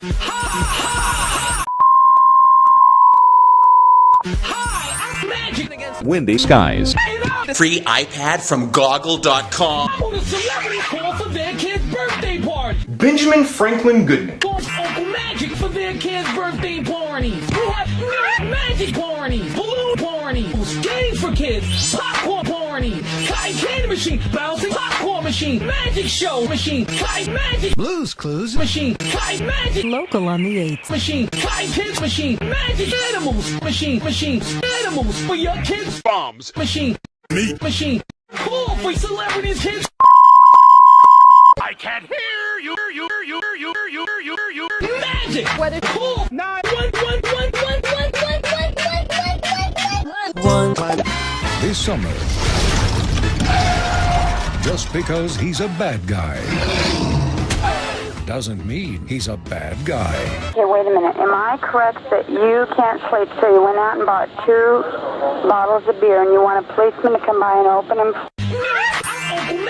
Hi, I'm Magic against Windy skies. Free iPad from Goggle.com. on a celebrity call for their kid's birthday party. Benjamin Franklin Goodman. Call Uncle Magic for their kid's birthday parties. We have magic parties, balloon parties, games for kids, popcorn parties, kite candy machine, bouncing popcorn machine, magic show machine, kite magic Blues Clues. machine, kite magic Local on the 8th. machine, kite kids machine, magic animals machine, machine, animals for your kids, bombs. Machine, meat machine. cool for celebrities kids. I can't hear you. Magic. Weather. Call nine one one one one one one one one one. This summer. Just because he's a bad guy doesn't mean he's a bad guy. Okay, wait a minute. Am I correct that you can't sleep, so you went out and bought two bottles of beer and you want a policeman to come by and open them?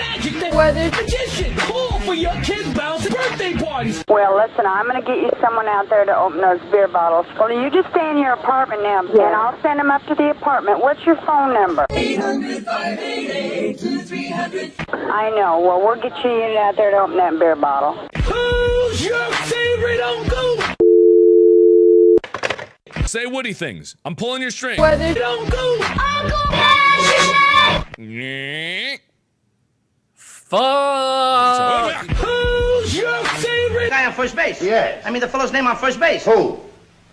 I'm Uncle Magic, the weather magician. Call for your kids' bouncing birthday parties. Well, listen, I'm going to get you someone out there to open those beer bottles. Well, you just stay in your apartment now, and I'll send them up to the apartment. What's your phone number? 800 I know. Well, we'll get you a unit out there to open that beer bottle. Who's your favorite uncle? Say Woody things. I'm pulling your string. Weather uncle. Uncle Magic. Fuck. Who's your favorite? guy on first base? Yes. I mean the fellow's name on first base. Who?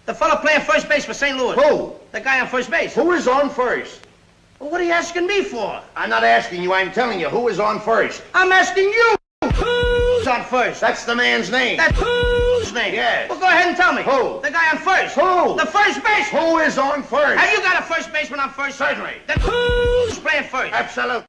The fellow playing first base for St. Louis. Who? The guy on first base. Who is on first? Well, what are you asking me for? I'm not asking you, I'm telling you, who is on first? I'm asking you. Who's Who's on first? That's the man's name. That's whose name? Yes. Well, go ahead and tell me. Who? The guy on first. Who? The first base. Who is on first? Have you got a first baseman on first? Certainly. Then who's playing first? Absolutely.